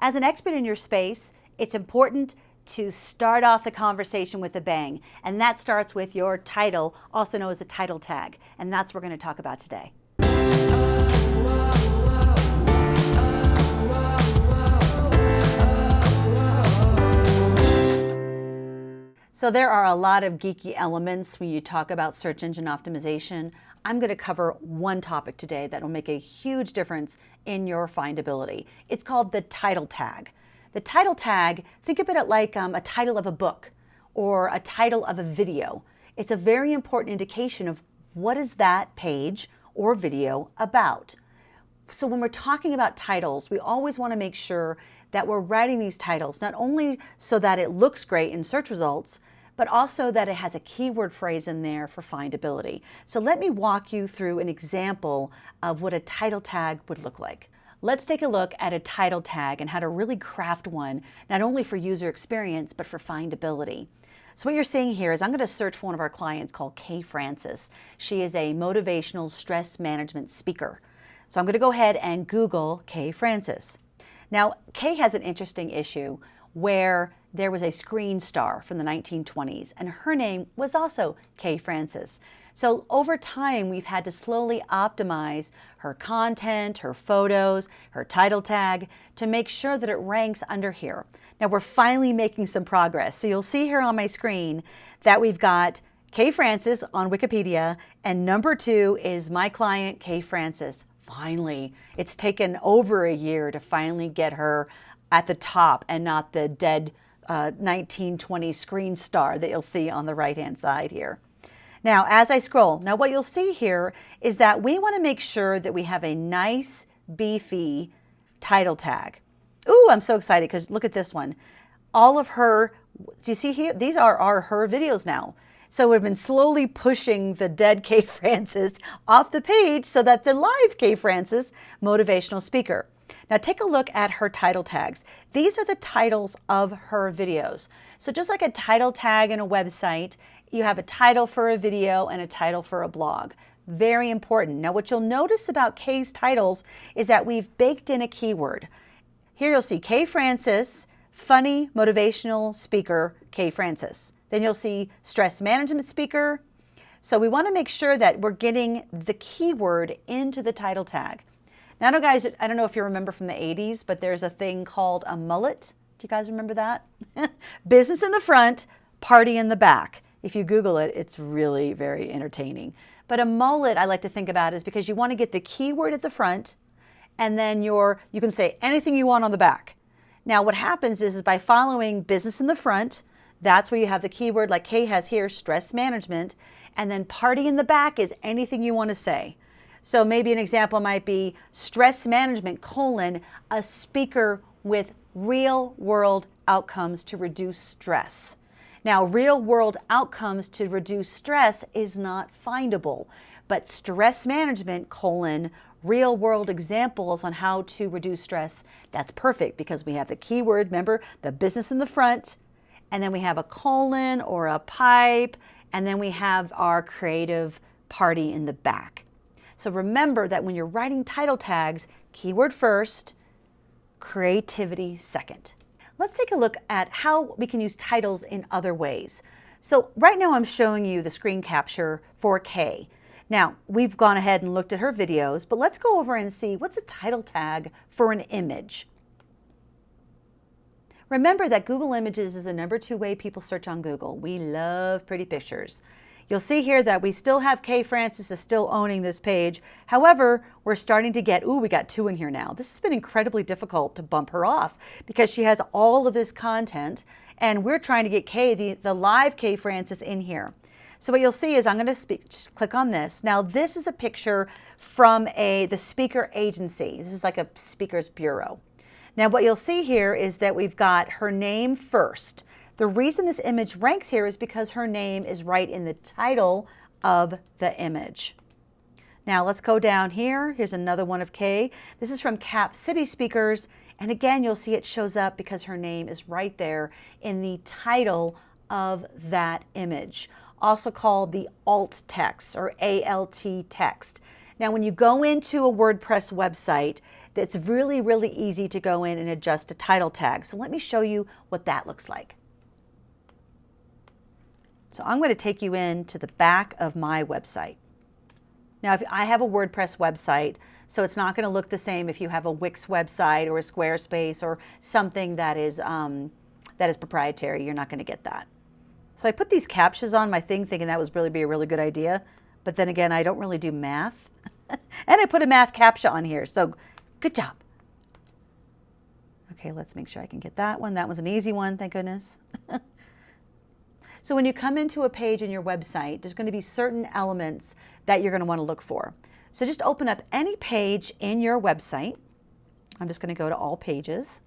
As an expert in your space, it's important to start off the conversation with a bang. And that starts with your title, also known as a title tag. And that's what we're going to talk about today. So there are a lot of geeky elements when you talk about search engine optimization. I'm going to cover one topic today that will make a huge difference in your findability. It's called the title tag. The title tag, think of it like um, a title of a book or a title of a video. It's a very important indication of what is that page or video about. So when we're talking about titles, we always want to make sure that we're writing these titles, not only so that it looks great in search results, but also that it has a keyword phrase in there for findability. So let me walk you through an example of what a title tag would look like. Let's take a look at a title tag and how to really craft one, not only for user experience, but for findability. So what you're seeing here is I'm going to search for one of our clients called Kay Francis. She is a motivational stress management speaker. So I'm going to go ahead and Google Kay Francis. Now, Kay has an interesting issue where there was a screen star from the 1920s, and her name was also Kay Francis. So over time, we've had to slowly optimize her content, her photos, her title tag to make sure that it ranks under here. Now we're finally making some progress. So you'll see here on my screen that we've got Kay Francis on Wikipedia, and number two is my client, Kay Francis. Finally, it's taken over a year to finally get her at the top and not the dead uh, 1920 screen star that you'll see on the right hand side here. Now, as I scroll, now what you'll see here is that we want to make sure that we have a nice, beefy title tag. Ooh, I'm so excited because look at this one. All of her, do you see here? These are, are her videos now. So we've been slowly pushing the dead Kay Francis off the page so that the live Kay Francis motivational speaker. Now take a look at her title tags. These are the titles of her videos. So just like a title tag in a website, you have a title for a video and a title for a blog. Very important. Now what you'll notice about Kay's titles is that we've baked in a keyword. Here you'll see Kay Francis, funny motivational speaker, Kay Francis. Then you'll see stress management speaker. So we want to make sure that we're getting the keyword into the title tag. Now, I know guys, I don't know if you remember from the 80s, but there's a thing called a mullet. Do you guys remember that? Business in the front, party in the back. If you Google it, it's really very entertaining. But a mullet I like to think about is because you want to get the keyword at the front and then your, you can say anything you want on the back. Now what happens is, is by following business in the front, that's where you have the keyword like Kay has here, stress management, and then party in the back is anything you want to say. So maybe an example might be stress management colon, a speaker with real world outcomes to reduce stress. Now, real world outcomes to reduce stress is not findable, but stress management colon, real world examples on how to reduce stress, that's perfect because we have the keyword, remember, the business in the front, and then we have a colon or a pipe, and then we have our creative party in the back. So remember that when you're writing title tags, keyword first, creativity second. Let's take a look at how we can use titles in other ways. So right now I'm showing you the screen capture for Kay. Now, we've gone ahead and looked at her videos, but let's go over and see what's a title tag for an image. Remember that Google Images is the number two way people search on Google. We love pretty pictures. You'll see here that we still have Kay Francis is still owning this page. However, we're starting to get, ooh, we got two in here now. This has been incredibly difficult to bump her off because she has all of this content and we're trying to get Kay, the, the live Kay Francis in here. So what you'll see is I'm going to speak, click on this. Now this is a picture from a the speaker agency. This is like a speaker's bureau. Now what you'll see here is that we've got her name first. The reason this image ranks here is because her name is right in the title of the image. Now let's go down here. Here's another one of Kay. This is from Cap City Speakers. And again, you'll see it shows up because her name is right there in the title of that image, also called the alt text or ALT text. Now, when you go into a WordPress website, It's really, really easy to go in and adjust a title tag. So let me show you what that looks like. So I'm going to take you in to the back of my website. Now, if I have a WordPress website, so it's not going to look the same if you have a Wix website or a Squarespace or something that is, um, that is proprietary. You're not going to get that. So I put these captchas on my thing thinking that was really be a really good idea. But then again, I don't really do math. and I put a math captcha on here. So good job. Okay, let's make sure I can get that one. That was an easy one, thank goodness. so when you come into a page in your website, there's going to be certain elements that you're going to want to look for. So just open up any page in your website. I'm just going to go to all pages.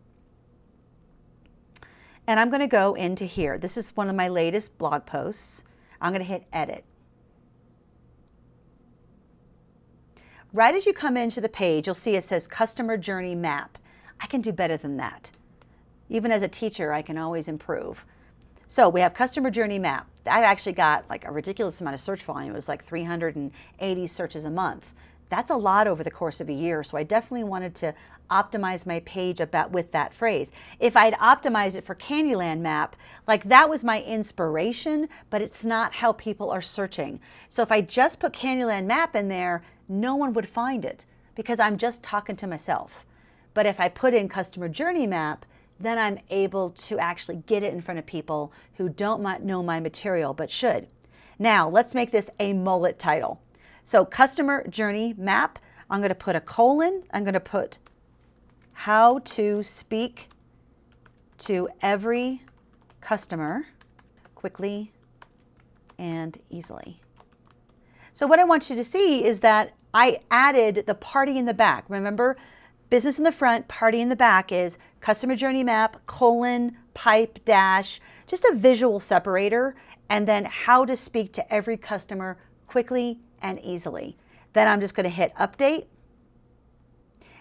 And I'm going to go into here. This is one of my latest blog posts. I'm going to hit edit. Right as you come into the page, you'll see it says customer journey map. I can do better than that. Even as a teacher, I can always improve. So we have customer journey map. I actually got like a ridiculous amount of search volume. It was like 380 searches a month. That's a lot over the course of a year. So I definitely wanted to optimize my page about with that phrase. If I'd optimized it for Candyland map, like that was my inspiration, but it's not how people are searching. So if I just put Candyland map in there, no one would find it because I'm just talking to myself. But if I put in customer journey map, then I'm able to actually get it in front of people who don't know my material but should. Now, let's make this a mullet title. So customer journey map, I'm going to put a colon. I'm going to put how to speak to every customer quickly and easily. So what I want you to see is that I added the party in the back. Remember, business in the front, party in the back is customer journey map, colon, pipe, dash, just a visual separator, and then how to speak to every customer quickly and easily. Then I'm just going to hit update.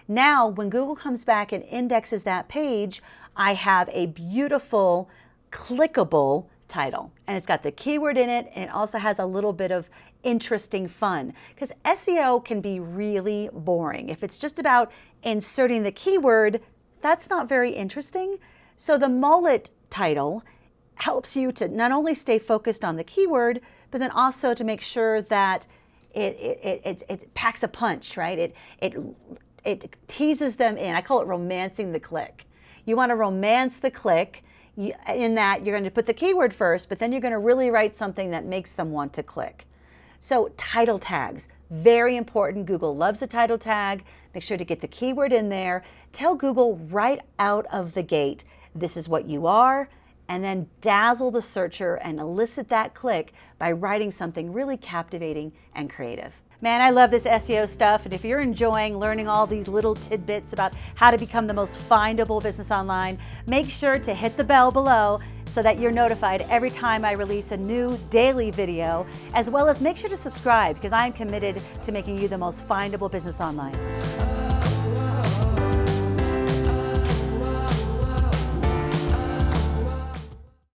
Now, when Google comes back and indexes that page, I have a beautiful clickable title and it's got the keyword in it and it also has a little bit of interesting fun because SEO can be really boring. If it's just about inserting the keyword, that's not very interesting. So the mullet title helps you to not only stay focused on the keyword, but then also to make sure that it, it, it, it, packs a punch, right? It, it, it teases them in. I call it romancing the click. You want to romance the click in that you're going to put the keyword first, but then you're going to really write something that makes them want to click. So title tags, very important. Google loves a title tag. Make sure to get the keyword in there. Tell Google right out of the gate, this is what you are, and then dazzle the searcher and elicit that click by writing something really captivating and creative. Man, I love this SEO stuff. And if you're enjoying learning all these little tidbits about how to become the most findable business online, make sure to hit the bell below so that you're notified every time I release a new daily video, as well as make sure to subscribe because I'm committed to making you the most findable business online.